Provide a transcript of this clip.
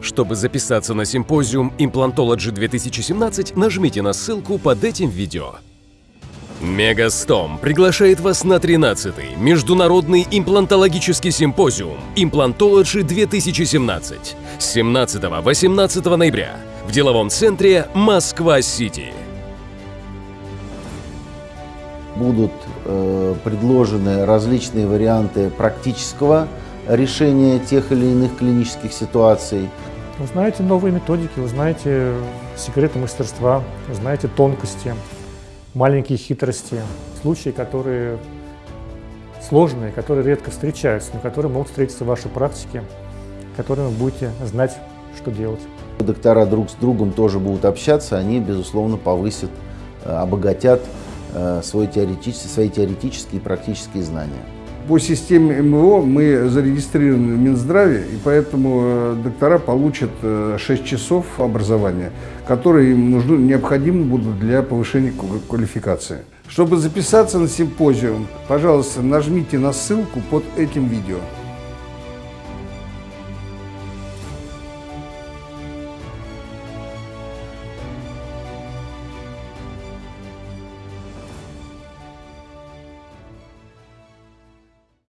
Чтобы записаться на симпозиум Implantology 2017, нажмите на ссылку под этим видео. Мегастом приглашает вас на 13-й Международный имплантологический симпозиум Implantology 2017 с 17-18 ноября в деловом центре Москва-Сити. Будут э, предложены различные варианты практического решения тех или иных клинических ситуаций. Вы знаете новые методики, вы знаете секреты мастерства, вы знаете тонкости маленькие хитрости, случаи, которые сложные, которые редко встречаются, но которые могут встретиться в вашей практике, которыми вы будете знать, что делать. Доктора друг с другом тоже будут общаться, они, безусловно, повысят, э, обогатят э, свой теоретический, свои теоретические и практические знания. По системе МВО мы зарегистрированы в Минздраве, и поэтому э, доктора получат 6 часов образования, которые им нужны, необходимы будут для повышения квалификации. Чтобы записаться на симпозиум, пожалуйста, нажмите на ссылку под этим видео.